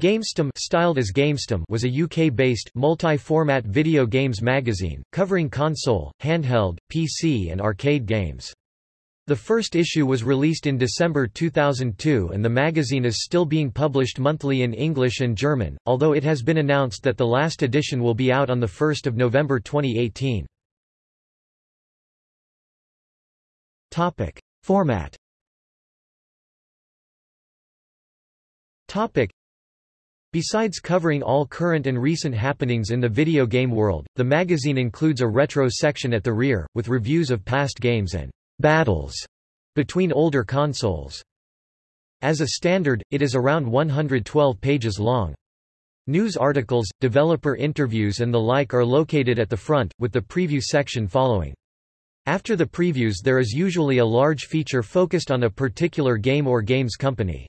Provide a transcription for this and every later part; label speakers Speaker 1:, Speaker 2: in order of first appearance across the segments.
Speaker 1: GameStum, styled as GameStum was a UK-based, multi-format video games magazine, covering console, handheld, PC and arcade games. The first issue was released in December 2002 and the magazine is still being published monthly in English and German, although it has been announced that the last edition will be out on 1 November 2018. Topic. Format Topic. Besides covering all current and recent happenings in the video game world, the magazine includes a retro section at the rear, with reviews of past games and battles between older consoles. As a standard, it is around 112 pages long. News articles, developer interviews and the like are located at the front, with the preview section following. After the previews there is usually a large feature focused on a particular game or games company.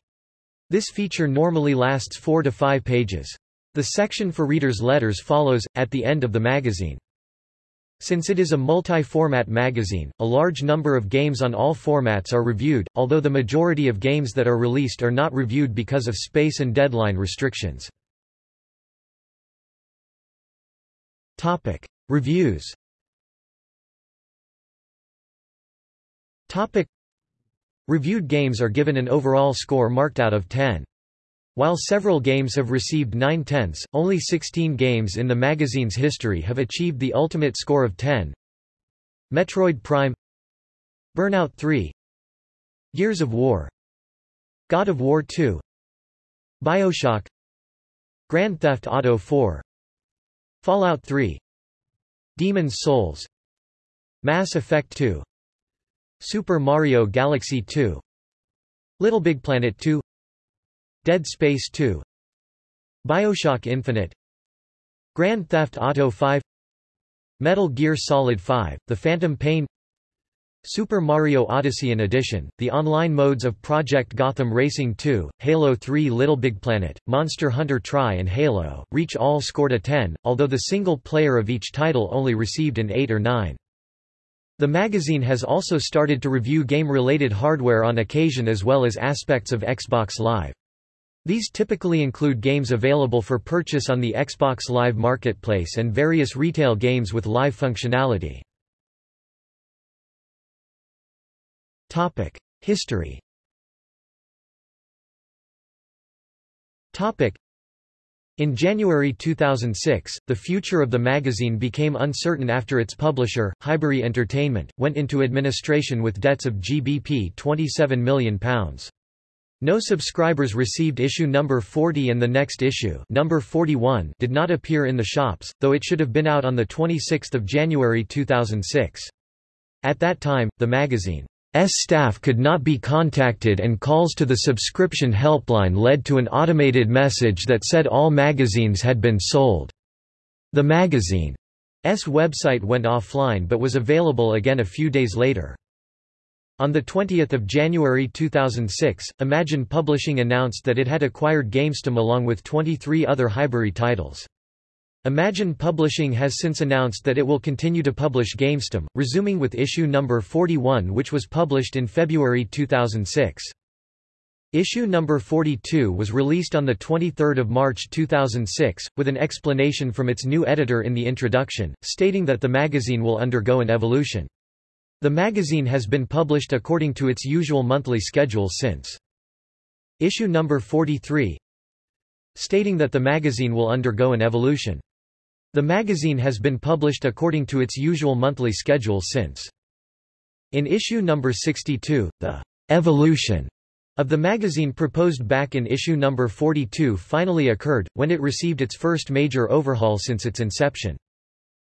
Speaker 1: This feature normally lasts four to five pages. The section for readers' letters follows, at the end of the magazine. Since it is a multi-format magazine, a large number of games on all formats are reviewed, although the majority of games that are released are not reviewed because of space and deadline restrictions. Topic. Reviews Topic. Reviewed games are given an overall score marked out of 10. While several games have received 9 tenths, only 16 games in the magazine's history have achieved the ultimate score of 10. Metroid Prime Burnout 3 Gears of War God of War 2 Bioshock Grand Theft Auto 4 Fallout 3 Demon's Souls Mass Effect 2 Super Mario Galaxy 2 LittleBigPlanet 2 Dead Space 2 Bioshock Infinite Grand Theft Auto 5 Metal Gear Solid 5, The Phantom Pain Super Mario Odyssey in addition, the online modes of Project Gotham Racing 2, Halo 3 LittleBigPlanet, Monster Hunter Tri and Halo, Reach all scored a 10, although the single player of each title only received an 8 or 9. The magazine has also started to review game-related hardware on occasion as well as aspects of Xbox Live. These typically include games available for purchase on the Xbox Live Marketplace and various retail games with live functionality. History in January 2006, the future of the magazine became uncertain after its publisher, Highbury Entertainment, went into administration with debts of GBP £27 million. No subscribers received issue number 40 and the next issue number 41 did not appear in the shops, though it should have been out on 26 January 2006. At that time, the magazine staff could not be contacted and calls to the subscription helpline led to an automated message that said all magazines had been sold. The magazine's website went offline but was available again a few days later. On 20 January 2006, Imagine Publishing announced that it had acquired GameStum along with 23 other Highbury titles. Imagine Publishing has since announced that it will continue to publish GameStum, resuming with issue number 41 which was published in February 2006. Issue number 42 was released on 23 March 2006, with an explanation from its new editor in the introduction, stating that the magazine will undergo an evolution. The magazine has been published according to its usual monthly schedule since. Issue number 43 stating that the magazine will undergo an evolution. The magazine has been published according to its usual monthly schedule since. In issue number 62, the evolution of the magazine proposed back in issue number 42 finally occurred, when it received its first major overhaul since its inception.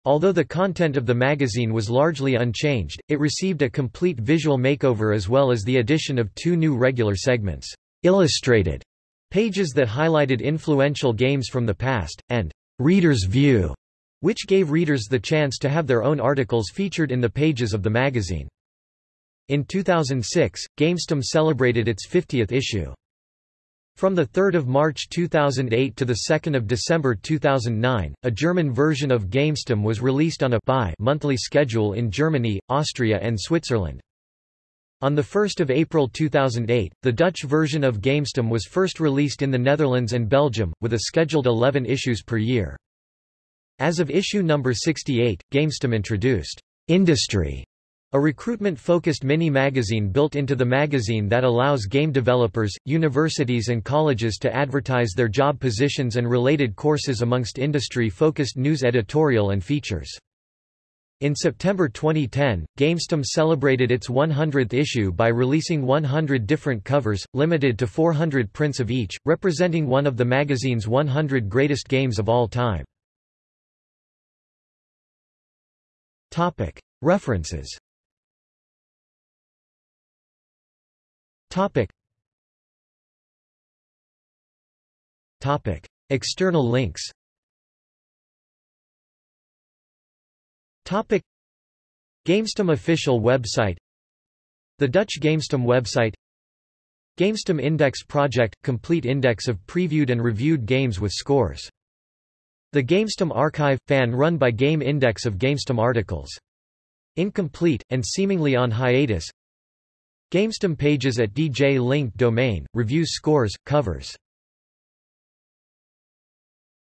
Speaker 1: Although the content of the magazine was largely unchanged, it received a complete visual makeover as well as the addition of two new regular segments, illustrated pages that highlighted influential games from the past, and Reader's View, which gave readers the chance to have their own articles featured in the pages of the magazine. In 2006, GameStum celebrated its 50th issue. From 3 March 2008 to 2 December 2009, a German version of GameStum was released on a bi monthly schedule in Germany, Austria and Switzerland. On 1 April 2008, the Dutch version of GameStum was first released in the Netherlands and Belgium, with a scheduled 11 issues per year. As of issue number 68, GameStum introduced Industry, a recruitment-focused mini-magazine built into the magazine that allows game developers, universities and colleges to advertise their job positions and related courses amongst industry-focused news editorial and features. In September 2010, GameStum celebrated its 100th issue by releasing 100 different covers, limited to 400 prints of each, representing one of the magazine's 100 greatest games of all time. References External links Topic. GameStum official website. The Dutch GameStum website. GameStum Index Project – complete index of previewed and reviewed games with scores. The GameStum Archive – fan run by Game Index of GameStum articles. Incomplete, and seemingly on hiatus. GameStum pages at DJ Link domain, reviews scores, covers